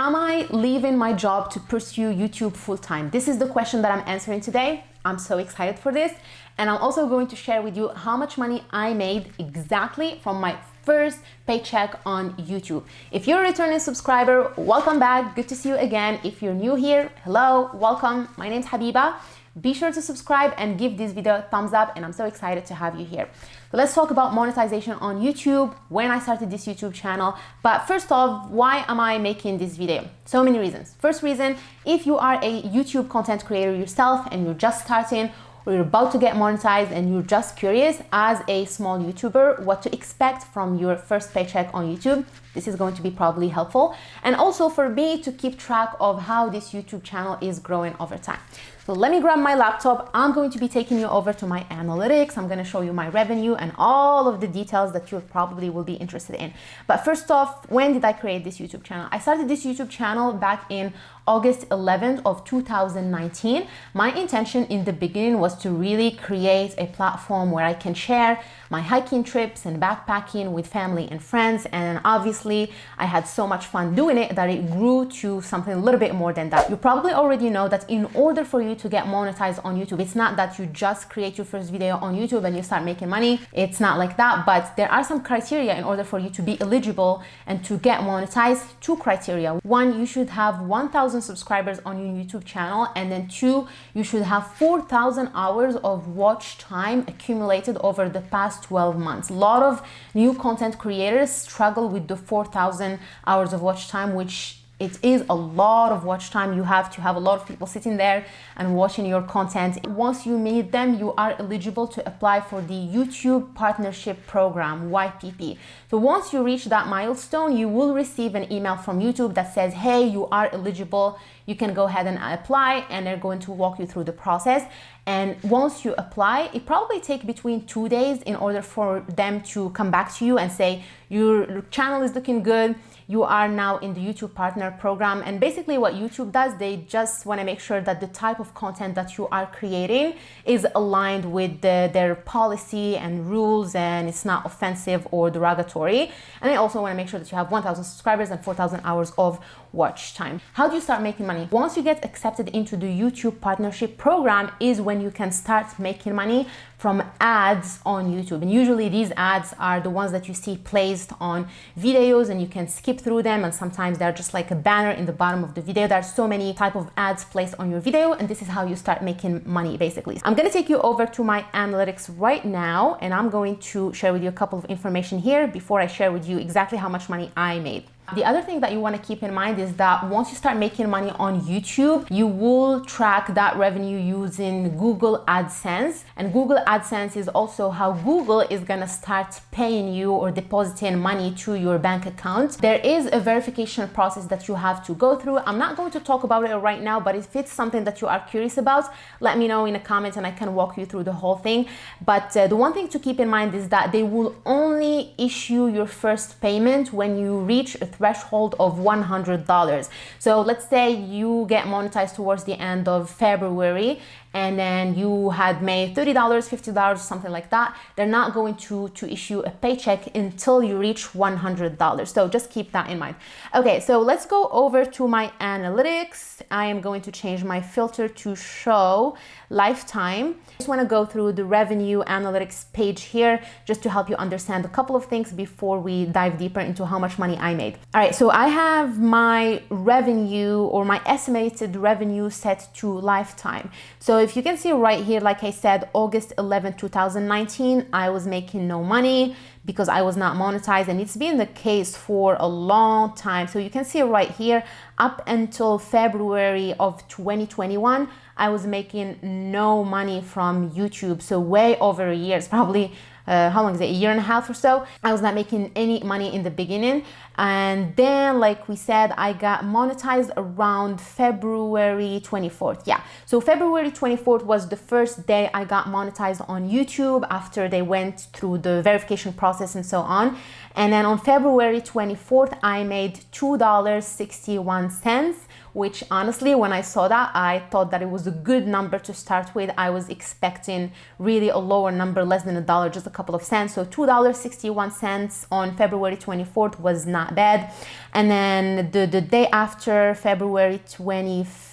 Am I leaving my job to pursue YouTube full time? This is the question that I'm answering today. I'm so excited for this. And I'm also going to share with you how much money I made exactly from my first paycheck on YouTube. If you're a returning subscriber, welcome back. Good to see you again. If you're new here, hello, welcome. My name's Habiba. Be sure to subscribe and give this video a thumbs up and I'm so excited to have you here. Let's talk about monetization on YouTube, when I started this YouTube channel. But first off, why am I making this video? So many reasons. First reason, if you are a YouTube content creator yourself and you're just starting or you're about to get monetized and you're just curious as a small YouTuber what to expect from your first paycheck on YouTube, this is going to be probably helpful. And also for me to keep track of how this YouTube channel is growing over time. So let me grab my laptop. I'm going to be taking you over to my analytics. I'm going to show you my revenue and all of the details that you probably will be interested in. But first off, when did I create this YouTube channel? I started this YouTube channel back in August 11th of 2019. My intention in the beginning was to really create a platform where I can share my hiking trips and backpacking with family and friends. And obviously I had so much fun doing it that it grew to something a little bit more than that. You probably already know that in order for you to get monetized on YouTube, it's not that you just create your first video on YouTube and you start making money. It's not like that, but there are some criteria in order for you to be eligible and to get monetized. Two criteria. One, you should have 1,000 subscribers on your YouTube channel. And then two, you should have 4,000 hours of watch time accumulated over the past past 12 months. A lot of new content creators struggle with the 4,000 hours of watch time, which it is a lot of watch time. You have to have a lot of people sitting there and watching your content. Once you meet them, you are eligible to apply for the YouTube Partnership Program, YPP. So once you reach that milestone, you will receive an email from YouTube that says, hey, you are eligible. You can go ahead and apply and they're going to walk you through the process. And once you apply, it probably take between two days in order for them to come back to you and say, your channel is looking good you are now in the YouTube Partner Program. And basically what YouTube does, they just want to make sure that the type of content that you are creating is aligned with the, their policy and rules and it's not offensive or derogatory. And they also want to make sure that you have 1,000 subscribers and 4,000 hours of watch time. How do you start making money? Once you get accepted into the YouTube Partnership Program is when you can start making money from ads on YouTube. And usually these ads are the ones that you see placed on videos and you can skip through them. And sometimes they're just like a banner in the bottom of the video. There are so many type of ads placed on your video. And this is how you start making money basically. I'm going to take you over to my analytics right now. And I'm going to share with you a couple of information here before I share with you exactly how much money I made. The other thing that you want to keep in mind is that once you start making money on YouTube, you will track that revenue using Google AdSense. And Google AdSense is also how Google is going to start paying you or depositing money to your bank account. There is a verification process that you have to go through. I'm not going to talk about it right now, but if it's something that you are curious about, let me know in the comments and I can walk you through the whole thing. But uh, the one thing to keep in mind is that they will only issue your first payment when you reach a threshold of $100. So let's say you get monetized towards the end of February and then you had made $30, $50, something like that, they're not going to, to issue a paycheck until you reach $100. So just keep that in mind. Okay, so let's go over to my analytics. I am going to change my filter to show lifetime. I just want to go through the revenue analytics page here just to help you understand a couple of things before we dive deeper into how much money I made. All right, so I have my revenue or my estimated revenue set to lifetime. So if you can see right here, like I said, August 11, 2019, I was making no money because I was not monetized and it's been the case for a long time. So you can see right here, up until February of 2021, I was making no money from YouTube. So way over a year, it's probably uh, how long is it, a year and a half or so. I was not making any money in the beginning. And then, like we said, I got monetized around February 24th. Yeah, so February 24th was the first day I got monetized on YouTube after they went through the verification process and so on. And then on February 24th, I made $2.61 which honestly, when I saw that, I thought that it was a good number to start with. I was expecting really a lower number, less than a dollar, just a couple of cents. So $2.61 on February 24th was not bad. And then the, the day after February 25th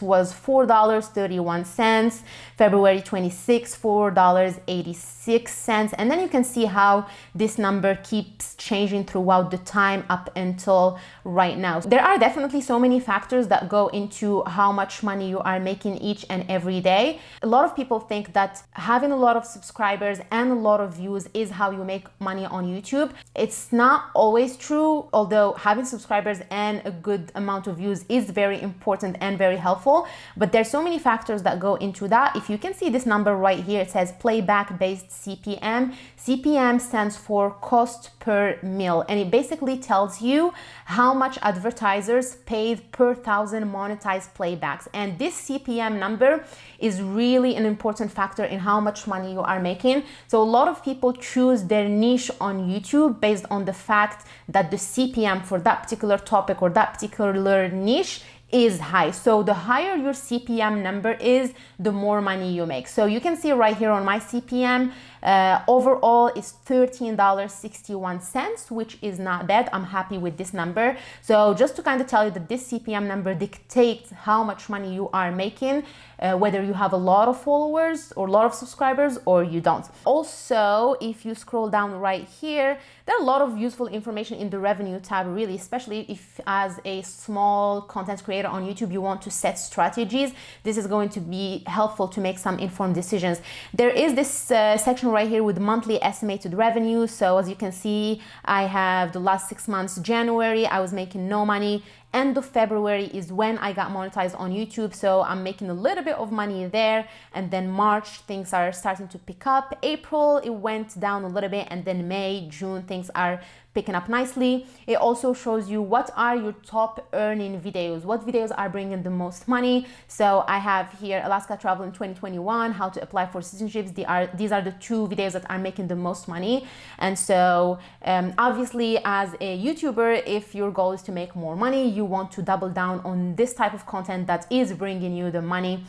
was $4.31. February 26th, $4.86. And then you can see how this number keeps changing throughout the time up until right now. There are definitely so many factors that go into how much money you are making each and every day. A lot of people think that having a lot of subscribers and a lot of views is how you make money on YouTube. It's not always true, although having subscribers and a good amount of views is very important and very helpful. But there's so many factors that go into that. If you can see this number right here, it says playback based CPM. CPM stands for cost per mil, and it basically tells you how much advertisers paid per thousand monetized playbacks. And this CPM number is really an important factor in how much money you are making. So a lot of people choose their niche on YouTube based on the fact that the CPM for that particular topic or that particular niche is high. So the higher your CPM number is, the more money you make. So you can see right here on my CPM, uh, overall is $13.61, which is not bad. I'm happy with this number. So just to kind of tell you that this CPM number dictates how much money you are making, uh, whether you have a lot of followers or a lot of subscribers or you don't. Also, if you scroll down right here, there are a lot of useful information in the revenue tab, really, especially if as a small content creator on YouTube, you want to set strategies. This is going to be helpful to make some informed decisions. There is this uh, section right here with monthly estimated revenue. So as you can see, I have the last six months, January, I was making no money end of February is when I got monetized on YouTube. So I'm making a little bit of money there. And then March, things are starting to pick up. April, it went down a little bit. And then May, June, things are picking up nicely. It also shows you what are your top earning videos, what videos are bringing the most money. So I have here Alaska Travel in 2021, how to apply for citizenships. These are, these are the two videos that are making the most money. And so um, obviously as a YouTuber, if your goal is to make more money, you want to double down on this type of content that is bringing you the money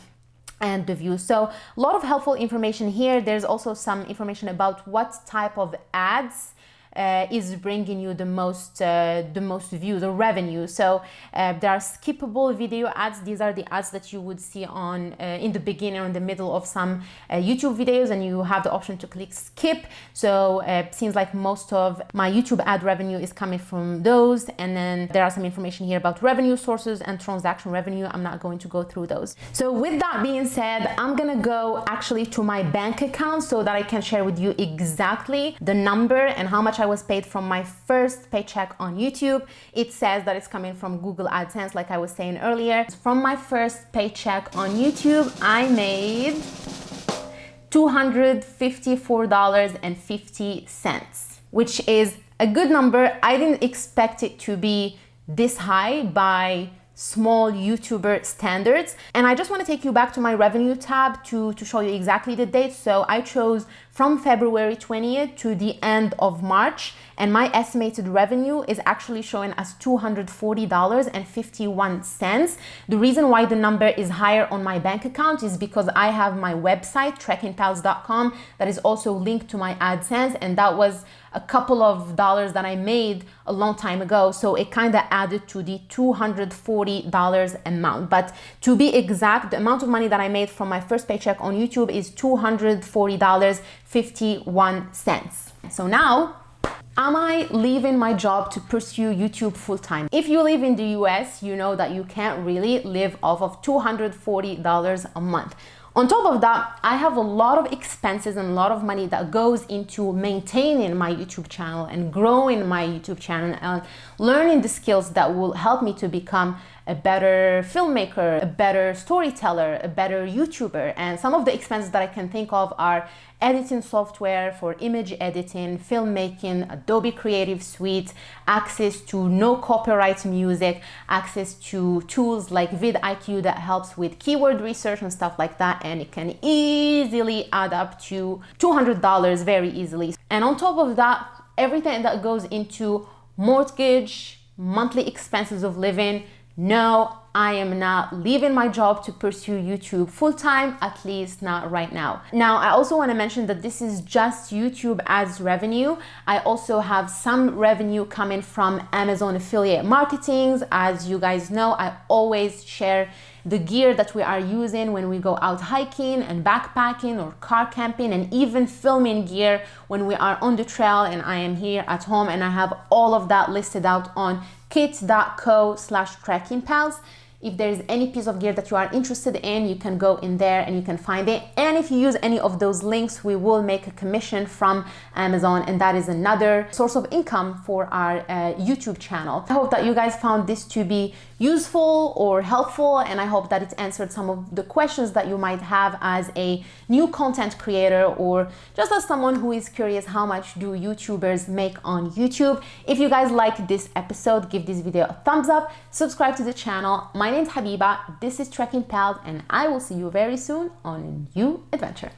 and the views. So a lot of helpful information here. There's also some information about what type of ads uh, is bringing you the most uh, the most views or revenue. So uh, there are skippable video ads. These are the ads that you would see on uh, in the beginning or in the middle of some uh, YouTube videos, and you have the option to click skip. So uh, it seems like most of my YouTube ad revenue is coming from those. And then there are some information here about revenue sources and transaction revenue. I'm not going to go through those. So with that being said, I'm gonna go actually to my bank account so that I can share with you exactly the number and how much I I was paid from my first paycheck on YouTube. It says that it's coming from Google AdSense, like I was saying earlier. From my first paycheck on YouTube, I made $254.50, which is a good number. I didn't expect it to be this high by small YouTuber standards. And I just want to take you back to my revenue tab to, to show you exactly the date. So I chose from February 20th to the end of March and my estimated revenue is actually showing as $240.51. The reason why the number is higher on my bank account is because I have my website trekkingpals.com that is also linked to my AdSense and that was a couple of dollars that I made a long time ago. So it kind of added to the $240 amount. But to be exact, the amount of money that I made from my first paycheck on YouTube is $240.51. So now Am I leaving my job to pursue YouTube full time? If you live in the US, you know that you can't really live off of $240 a month. On top of that, I have a lot of expenses and a lot of money that goes into maintaining my YouTube channel and growing my YouTube channel and learning the skills that will help me to become a better filmmaker, a better storyteller, a better YouTuber. And some of the expenses that I can think of are editing software for image editing, filmmaking, Adobe Creative Suite, access to no copyright music, access to tools like vidIQ that helps with keyword research and stuff like that. And it can easily add up to $200 very easily. And on top of that, everything that goes into mortgage, monthly expenses of living, no I am not leaving my job to pursue YouTube full time, at least not right now. Now, I also want to mention that this is just YouTube ads revenue. I also have some revenue coming from Amazon affiliate marketings. As you guys know, I always share the gear that we are using when we go out hiking and backpacking or car camping and even filming gear when we are on the trail and I am here at home and I have all of that listed out on kit.co slash trekking pals if there's any piece of gear that you are interested in, you can go in there and you can find it. And if you use any of those links, we will make a commission from Amazon, and that is another source of income for our uh, YouTube channel. I hope that you guys found this to be useful or helpful, and I hope that it answered some of the questions that you might have as a new content creator or just as someone who is curious how much do YouTubers make on YouTube. If you guys like this episode, give this video a thumbs up, subscribe to the channel. My name's Habiba, this is Trekking Pals, and I will see you very soon on a new adventure.